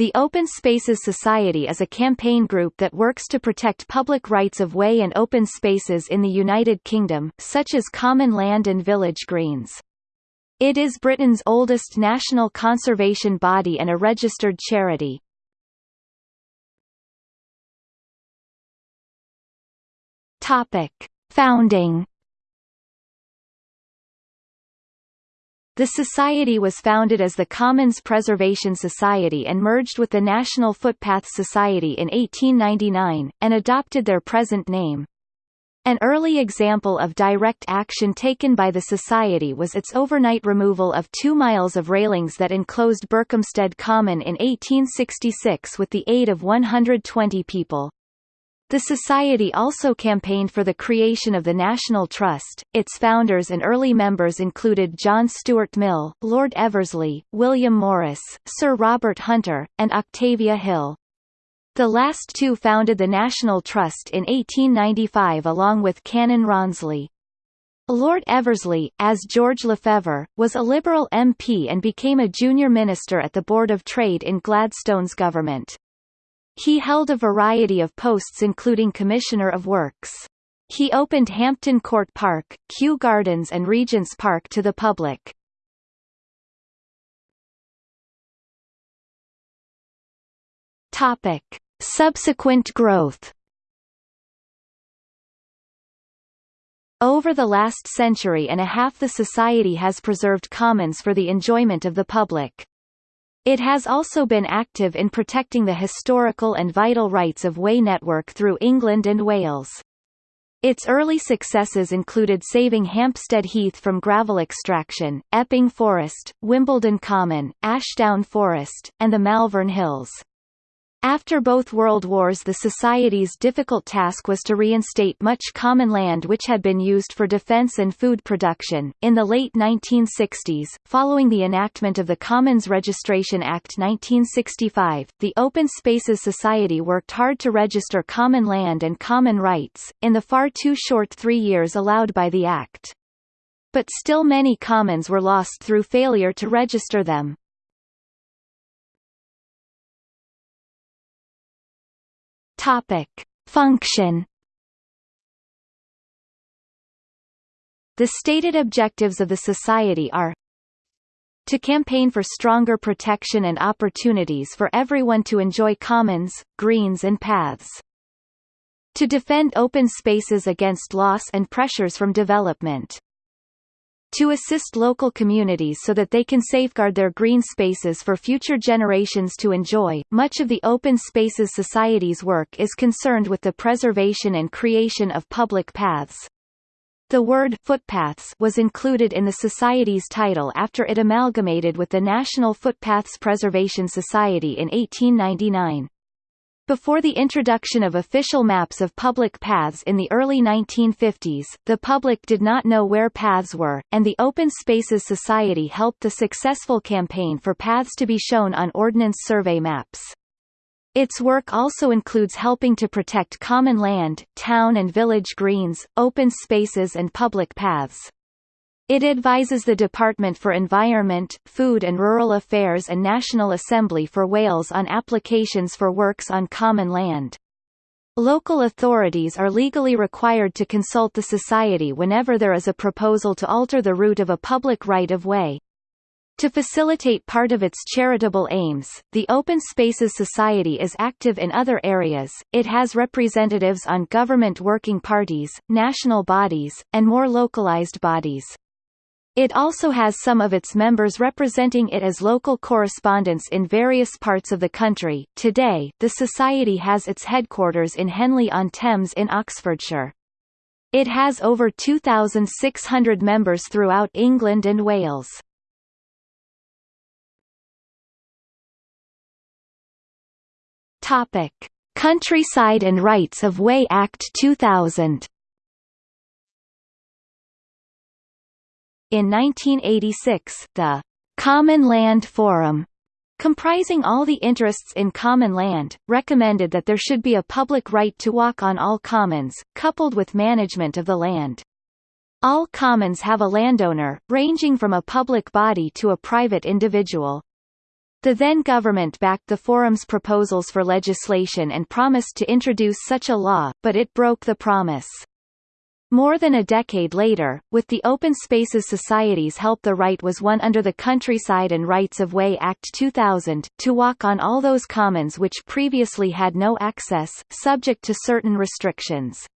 The Open Spaces Society is a campaign group that works to protect public rights of way and open spaces in the United Kingdom, such as common land and village greens. It is Britain's oldest national conservation body and a registered charity. Topic: Founding The society was founded as the Commons Preservation Society and merged with the National Footpaths Society in 1899, and adopted their present name. An early example of direct action taken by the Society was its overnight removal of two miles of railings that enclosed Berkhamsted Common in 1866 with the aid of 120 people. The Society also campaigned for the creation of the National Trust. Its founders and early members included John Stuart Mill, Lord Eversley, William Morris, Sir Robert Hunter, and Octavia Hill. The last two founded the National Trust in 1895 along with Canon Rawnsley. Lord Eversley, as George Lefevre, was a Liberal MP and became a junior minister at the Board of Trade in Gladstone's government. He held a variety of posts including Commissioner of Works. He opened Hampton Court Park, Kew Gardens and Regent's Park to the public. Topic. Subsequent growth Over the last century and a half the Society has preserved commons for the enjoyment of the public. It has also been active in protecting the historical and vital rights of way network through England and Wales. Its early successes included saving Hampstead Heath from gravel extraction, Epping Forest, Wimbledon Common, Ashdown Forest, and the Malvern Hills. After both World Wars the Society's difficult task was to reinstate much common land which had been used for defence and food production. In the late 1960s, following the enactment of the Commons Registration Act 1965, the Open Spaces Society worked hard to register common land and common rights, in the far too short three years allowed by the Act. But still many commons were lost through failure to register them. Topic. Function The stated objectives of the Society are to campaign for stronger protection and opportunities for everyone to enjoy commons, greens and paths. To defend open spaces against loss and pressures from development to assist local communities so that they can safeguard their green spaces for future generations to enjoy. Much of the Open Spaces Society's work is concerned with the preservation and creation of public paths. The word footpaths was included in the Society's title after it amalgamated with the National Footpaths Preservation Society in 1899. Before the introduction of official maps of public paths in the early 1950s, the public did not know where paths were, and the Open Spaces Society helped the successful campaign for paths to be shown on Ordnance Survey maps. Its work also includes helping to protect common land, town and village greens, open spaces and public paths. It advises the Department for Environment, Food and Rural Affairs and National Assembly for Wales on applications for works on common land. Local authorities are legally required to consult the Society whenever there is a proposal to alter the route of a public right-of-way. To facilitate part of its charitable aims, the Open Spaces Society is active in other areas, it has representatives on government working parties, national bodies, and more localized bodies. It also has some of its members representing it as local correspondents in various parts of the country. Today, the Society has its headquarters in Henley-on-Thames in Oxfordshire. It has over 2,600 members throughout England and Wales. Topic: Countryside and Rights of Way Act 2000. In 1986, the Common Land Forum comprising all the interests in common land, recommended that there should be a public right to walk on all commons, coupled with management of the land. All commons have a landowner, ranging from a public body to a private individual. The then government backed the forum's proposals for legislation and promised to introduce such a law, but it broke the promise. More than a decade later, with the Open Spaces Society's help the right was won under the Countryside and Rights of Way Act 2000, to walk on all those commons which previously had no access, subject to certain restrictions.